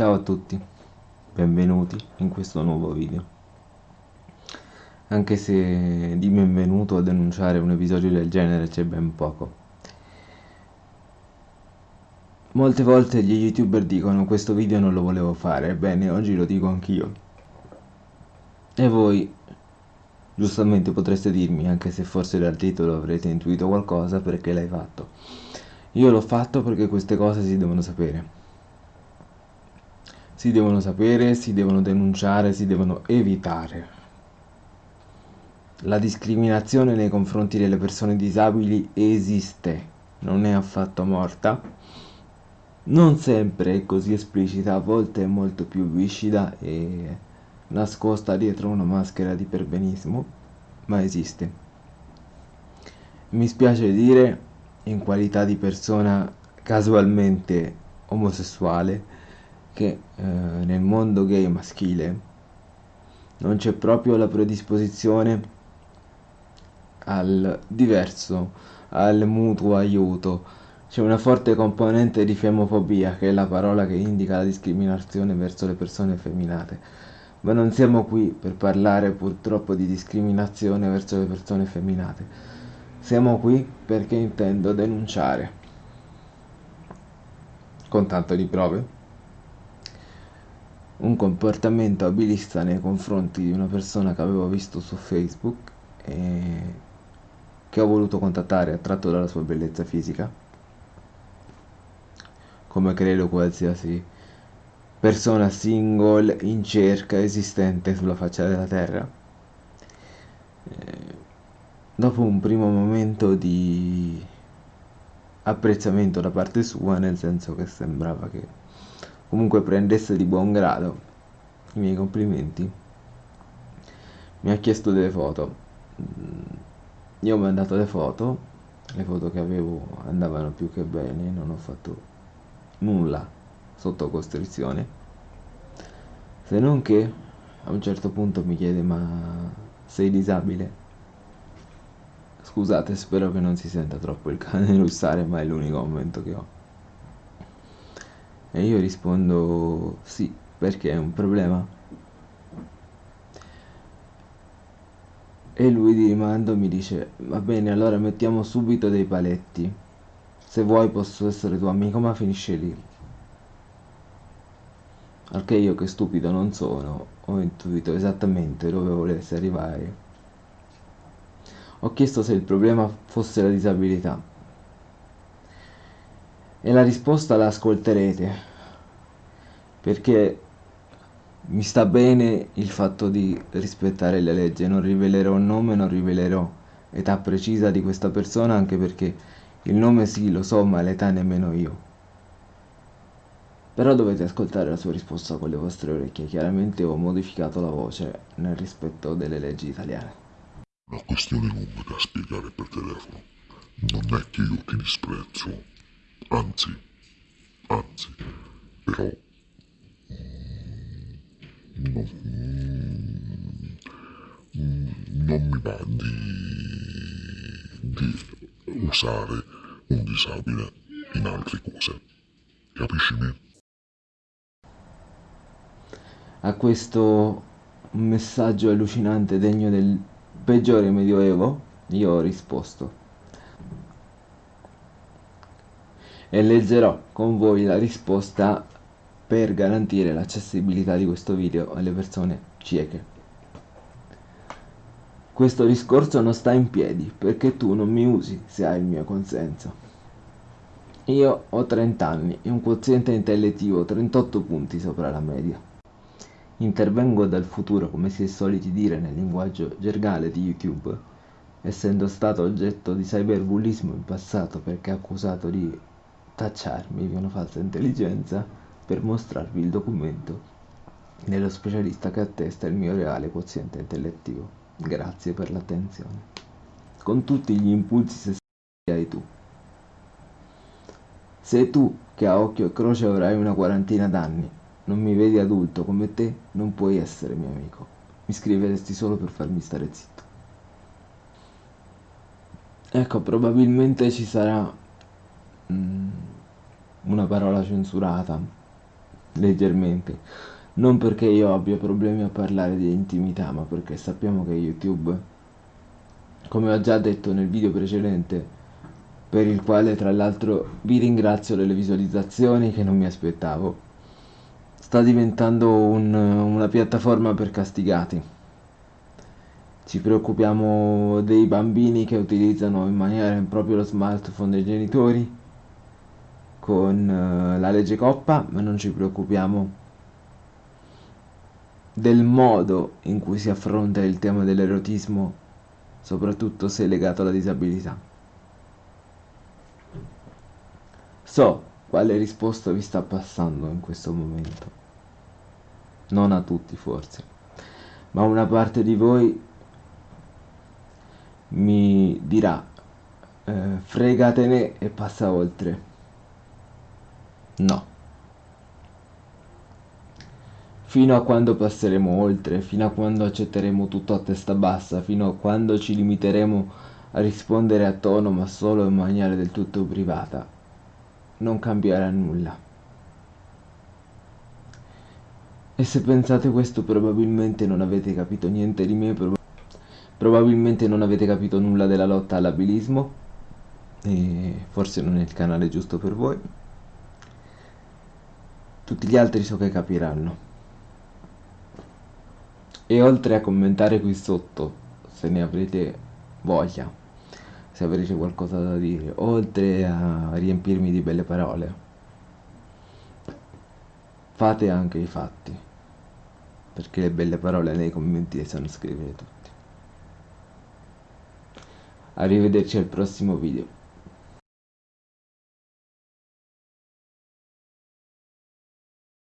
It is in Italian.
Ciao a tutti, benvenuti in questo nuovo video. Anche se di benvenuto a denunciare un episodio del genere c'è ben poco. Molte volte gli youtuber dicono questo video non lo volevo fare, ebbene oggi lo dico anch'io. E voi giustamente potreste dirmi, anche se forse dal titolo avrete intuito qualcosa, perché l'hai fatto. Io l'ho fatto perché queste cose si devono sapere si devono sapere, si devono denunciare, si devono evitare. La discriminazione nei confronti delle persone disabili esiste, non è affatto morta. Non sempre è così esplicita, a volte è molto più viscida e nascosta dietro una maschera di perbenismo, ma esiste. Mi spiace dire, in qualità di persona casualmente omosessuale, che eh, nel mondo gay maschile non c'è proprio la predisposizione al diverso, al mutuo aiuto. C'è una forte componente di femofobia, che è la parola che indica la discriminazione verso le persone effeminate. Ma non siamo qui per parlare purtroppo di discriminazione verso le persone effeminate. Siamo qui perché intendo denunciare. Con tanto di prove un comportamento abilista nei confronti di una persona che avevo visto su Facebook e che ho voluto contattare attratto dalla sua bellezza fisica. Come credo qualsiasi persona single in cerca esistente sulla faccia della terra. E dopo un primo momento di apprezzamento da parte sua nel senso che sembrava che comunque prendesse di buon grado i miei complimenti. Mi ha chiesto delle foto. Mm, io ho mandato le foto. Le foto che avevo andavano più che bene non ho fatto nulla sotto costrizione. Se non che a un certo punto mi chiede ma sei disabile? Scusate spero che non si senta troppo il cane russare ma è l'unico momento che ho e io rispondo sì, perché è un problema. E lui di rimando mi dice, va bene, allora mettiamo subito dei paletti. Se vuoi posso essere tuo amico, ma finisce lì. Al io che stupido non sono, ho intuito esattamente dove volesse arrivare. Ho chiesto se il problema fosse la disabilità e la risposta la ascolterete. Perché mi sta bene il fatto di rispettare le leggi. Non rivelerò nome non rivelerò età precisa di questa persona anche perché il nome sì lo so ma l'età nemmeno io. Però dovete ascoltare la sua risposta con le vostre orecchie. Chiaramente ho modificato la voce nel rispetto delle leggi italiane. Una questione lunga da spiegare per telefono. Non è che io ti disprezzo anzi, anzi, però non, non mi va di, di usare un disabile in altre cose, capisci me? A questo messaggio allucinante degno del peggiore medioevo, io ho risposto. E leggerò con voi la risposta per garantire l'accessibilità di questo video alle persone cieche. Questo discorso non sta in piedi perché tu non mi usi se hai il mio consenso. Io ho 30 anni e un quoziente intellettivo 38 punti sopra la media. Intervengo dal futuro come si è soliti dire nel linguaggio gergale di YouTube, essendo stato oggetto di cyberbullismo in passato perché accusato di tacciarmi di una falsa intelligenza per mostrarvi il documento dello specialista che attesta il mio reale quoziente intellettivo. Grazie per l'attenzione. Con tutti gli impulsi sessuali hai tu. Se tu, che a occhio e croce avrai una quarantina d'anni, non mi vedi adulto come te, non puoi essere mio amico. Mi scriveresti solo per farmi stare zitto. Ecco, probabilmente ci sarà una parola censurata leggermente. Non perché io abbia problemi a parlare di intimità, ma perché sappiamo che YouTube, come ho già detto nel video precedente, per il quale tra l'altro vi ringrazio delle visualizzazioni che non mi aspettavo, sta diventando un, una piattaforma per castigati. Ci preoccupiamo dei bambini che utilizzano in maniera impropria lo smartphone dei genitori con uh, la legge Coppa, ma non ci preoccupiamo del modo in cui si affronta il tema dell'erotismo, soprattutto se legato alla disabilità. So quale risposta vi sta passando in questo momento. Non a tutti forse, ma una parte di voi mi dirà eh, fregatene e passa oltre. No. Fino a quando passeremo oltre, fino a quando accetteremo tutto a testa bassa, fino a quando ci limiteremo a rispondere a tono ma solo in maniera del tutto privata, non cambierà nulla. E se pensate questo probabilmente non avete capito niente di me, prob probabilmente non avete capito nulla della lotta all'abilismo e forse non è il canale giusto per voi. Tutti gli altri so che capiranno. E oltre a commentare qui sotto, se ne avrete voglia, se avrete qualcosa da dire, oltre a riempirmi di belle parole, fate anche i fatti, perché le belle parole nei commenti le sanno scrivere tutti. Arrivederci al prossimo video.